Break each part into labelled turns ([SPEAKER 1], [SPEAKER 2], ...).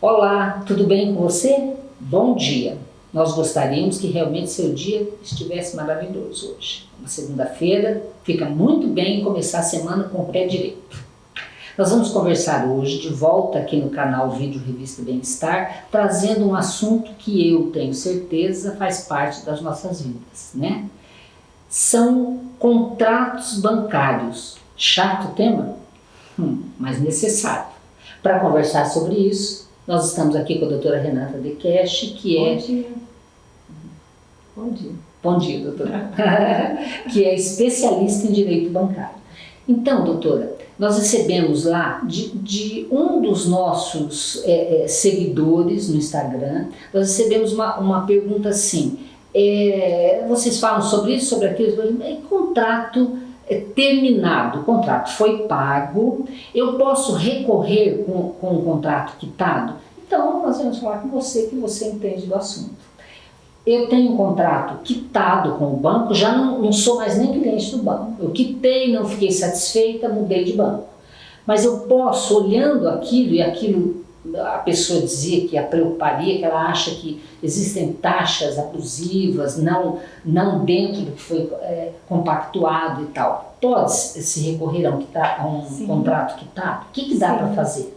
[SPEAKER 1] Olá, tudo bem com você? Bom dia! Nós gostaríamos que realmente seu dia estivesse maravilhoso hoje. Uma segunda-feira, fica muito bem começar a semana com o pé direito. Nós vamos conversar hoje, de volta aqui no canal Vídeo Revista Bem-Estar, trazendo um assunto que eu tenho certeza faz parte das nossas vidas, né? São contratos bancários. Chato tema? Hum, mas necessário. Para conversar sobre isso, nós estamos aqui com a doutora Renata De Cash, que
[SPEAKER 2] Bom
[SPEAKER 1] é...
[SPEAKER 2] dia. Bom dia.
[SPEAKER 1] Bom dia, doutora. que é especialista em direito bancário. Então, doutora, nós recebemos lá de, de um dos nossos é, é, seguidores no Instagram, nós recebemos uma, uma pergunta assim, é, vocês falam sobre isso, sobre aquilo, é contrato é terminado, o contrato foi pago, eu posso recorrer com, com o contrato quitado? Então, nós vamos falar com você que você entende do assunto. Eu tenho um contrato quitado com o banco, já não, não sou mais nem cliente do banco. Eu quitei, não fiquei satisfeita, mudei de banco. Mas eu posso, olhando aquilo e aquilo a pessoa dizia que a preocuparia, que ela acha que existem taxas abusivas, não, não dentro do que foi é, compactuado e tal. Pode se recorrer a um, a um contrato quitado? O que, que dá para fazer?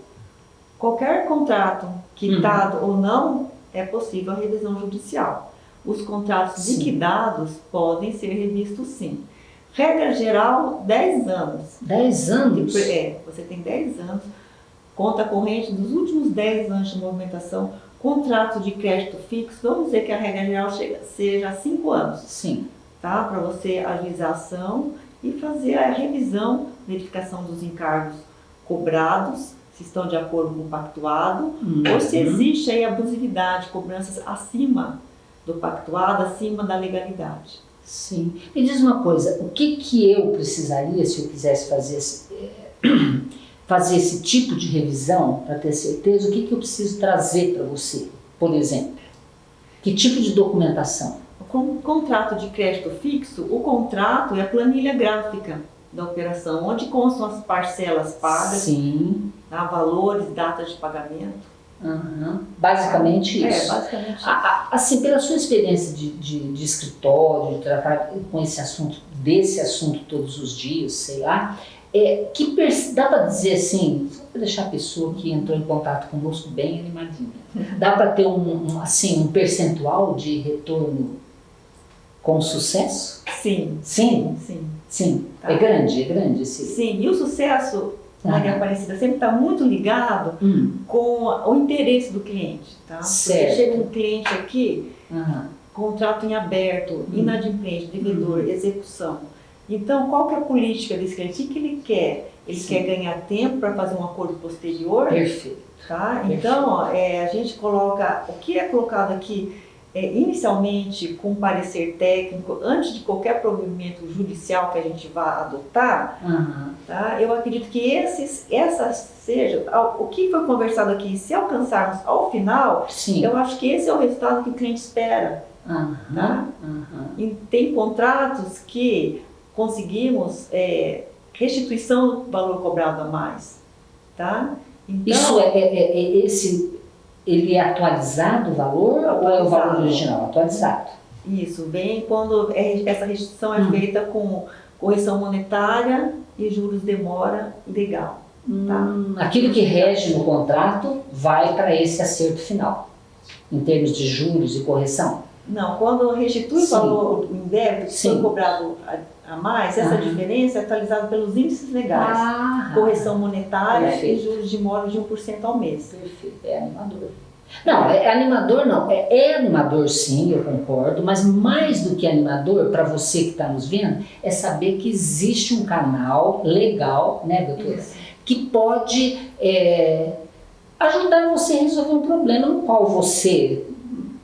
[SPEAKER 2] Qualquer contrato quitado uhum. ou não, é possível a revisão judicial. Os contratos sim. liquidados podem ser revistos sim. Regra geral, 10 anos.
[SPEAKER 1] 10 anos?
[SPEAKER 2] É, você tem 10 anos conta corrente dos últimos 10 anos de movimentação, contrato de crédito fixo, vamos dizer que a regra geral chega, seja 5 anos.
[SPEAKER 1] Sim.
[SPEAKER 2] Tá? Para você agilizar a ação e fazer a revisão, verificação dos encargos cobrados, se estão de acordo com o pactuado, uhum. ou se existe aí abusividade, cobranças acima do pactuado, acima da legalidade.
[SPEAKER 1] Sim. Me diz uma coisa, o que, que eu precisaria se eu quisesse fazer esse, fazer esse tipo de revisão para ter certeza, o que, que eu preciso trazer para você, por exemplo? Que tipo de documentação?
[SPEAKER 2] Com o contrato de crédito fixo, o contrato é a planilha gráfica da operação, onde constam as parcelas pagas,
[SPEAKER 1] Sim.
[SPEAKER 2] Tá, valores, datas de pagamento.
[SPEAKER 1] Uhum. Basicamente
[SPEAKER 2] é,
[SPEAKER 1] isso.
[SPEAKER 2] É, basicamente isso.
[SPEAKER 1] Assim, pela sua experiência de, de, de, escritório, de tratar com esse assunto, desse assunto todos os dias, sei lá, é, que dá para dizer assim, só para deixar a pessoa que entrou em contato conosco bem animadinha, dá para ter um, um, assim, um percentual de retorno com sucesso?
[SPEAKER 2] Sim.
[SPEAKER 1] Sim?
[SPEAKER 2] Sim.
[SPEAKER 1] Sim. Tá. É grande, é grande esse...
[SPEAKER 2] Sim, e o sucesso, Maria Aparecida, sempre está muito ligado
[SPEAKER 1] hum.
[SPEAKER 2] com o interesse do cliente, tá?
[SPEAKER 1] Certo.
[SPEAKER 2] Porque chega um cliente aqui,
[SPEAKER 1] uhum.
[SPEAKER 2] contrato em aberto, hum. inadimplente, devedor, hum. execução, então, qual que é a política desse cliente? O que ele quer? Ele Sim. quer ganhar tempo para fazer um acordo posterior?
[SPEAKER 1] Perfeito.
[SPEAKER 2] Tá?
[SPEAKER 1] Perfeito.
[SPEAKER 2] Então, ó, é, a gente coloca, o que é colocado aqui, é, inicialmente com parecer técnico, antes de qualquer provimento judicial que a gente vá adotar,
[SPEAKER 1] uhum.
[SPEAKER 2] tá? eu acredito que esses, essa seja, o que foi conversado aqui, se alcançarmos ao final,
[SPEAKER 1] Sim.
[SPEAKER 2] eu acho que esse é o resultado que o cliente espera.
[SPEAKER 1] Uhum.
[SPEAKER 2] Tá?
[SPEAKER 1] Uhum.
[SPEAKER 2] E tem contratos que conseguimos é, restituição do valor cobrado a mais, tá?
[SPEAKER 1] Então, Isso é, é, é, esse, ele é atualizado o valor atualizado. ou é o valor original? Atualizado.
[SPEAKER 2] Isso, vem quando é, essa restituição é hum. feita com correção monetária e juros demora legal. Tá?
[SPEAKER 1] Hum, aquilo que rege no contrato vai para esse acerto final, em termos de juros e correção?
[SPEAKER 2] Não, quando restitui o valor, o débito que foi cobrado a mais, essa uhum. diferença é atualizada pelos índices legais,
[SPEAKER 1] ah,
[SPEAKER 2] correção monetária
[SPEAKER 1] perfeito.
[SPEAKER 2] e juros de imóveis de 1% ao mês.
[SPEAKER 1] Perfeito, é animador. Não, é, é animador não, é, é, animador sim, eu concordo, mas mais do que animador, para você que está nos vendo, é saber que existe um canal legal, né, doutora, Isso. que pode é, ajudar você a resolver um problema no qual você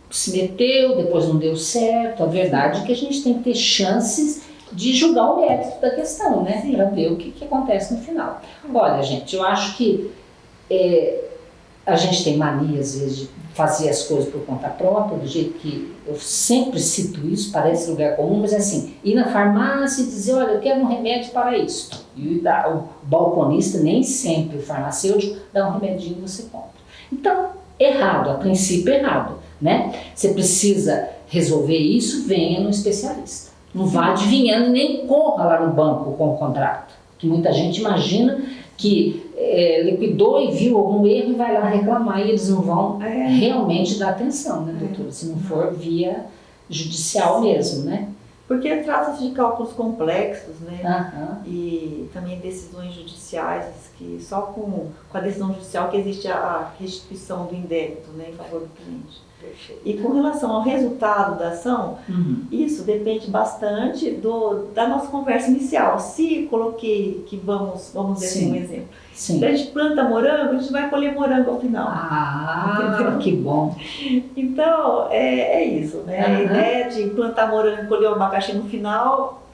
[SPEAKER 1] se meteu, depois não deu certo. A verdade é que a gente tem que ter chances de julgar o mérito da questão, né? Para ver o que, que, acontece no final. Olha, gente, eu acho que é, a gente tem mania, às vezes, de fazer as coisas por conta própria, do jeito que eu sempre cito isso, parece lugar comum, mas é assim, ir na farmácia e dizer, olha, eu quero um remédio para isso. E o balconista, nem sempre o farmacêutico, dá um remedinho e você compra. Então, errado, a princípio errado, né? Você precisa resolver isso, venha no especialista. Não vá adivinhando nem corra lá no banco com o contrato. Que muita gente imagina que é, liquidou e viu algum erro e vai lá reclamar e eles não vão é. realmente dar atenção, né, doutora? Se não for via judicial mesmo, né?
[SPEAKER 2] Porque trata-se de cálculos complexos, né? Uhum. E também decisões judiciais, que só com, com a decisão judicial que existe a restituição do indébito né, em favor do cliente. E com relação ao resultado da ação, uhum. isso depende bastante do, da nossa conversa inicial. Se coloquei que vamos, vamos assim, um exemplo. Sim. Se a gente planta morango, a gente vai colher morango ao final.
[SPEAKER 1] Ah, entendeu? que bom.
[SPEAKER 2] Então, é, é isso, né? Uhum. A ideia de plantar morango e colher o abacaxi no final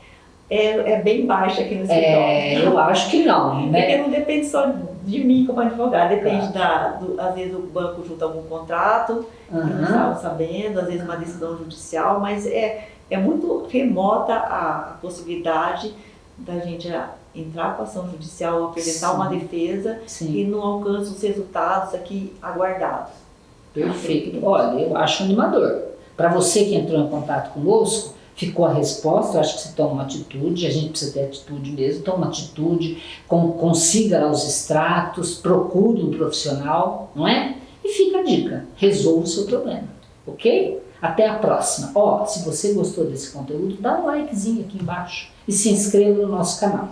[SPEAKER 2] é, é bem baixa aqui no escritório.
[SPEAKER 1] É, eu acho que não, né?
[SPEAKER 2] Porque não depende só de mim como advogado, depende claro. da, do, às vezes o banco junta algum contrato, uhum. não estava sabendo, às vezes uma decisão judicial, mas é, é muito remota a, a possibilidade da gente entrar com ação judicial, apresentar Sim. uma defesa Sim. e não alcança os resultados aqui aguardados.
[SPEAKER 1] Perfeito. Olha, eu acho animador. Para você que entrou em contato conosco, ficou a resposta, eu acho que você toma uma atitude, a gente precisa ter atitude mesmo, toma uma atitude, consiga lá os extratos, procure um profissional, não é? E fica a dica, resolva o seu problema, ok? Até a próxima. Ó, se você gostou desse conteúdo, dá um likezinho aqui embaixo e se inscreva no nosso canal.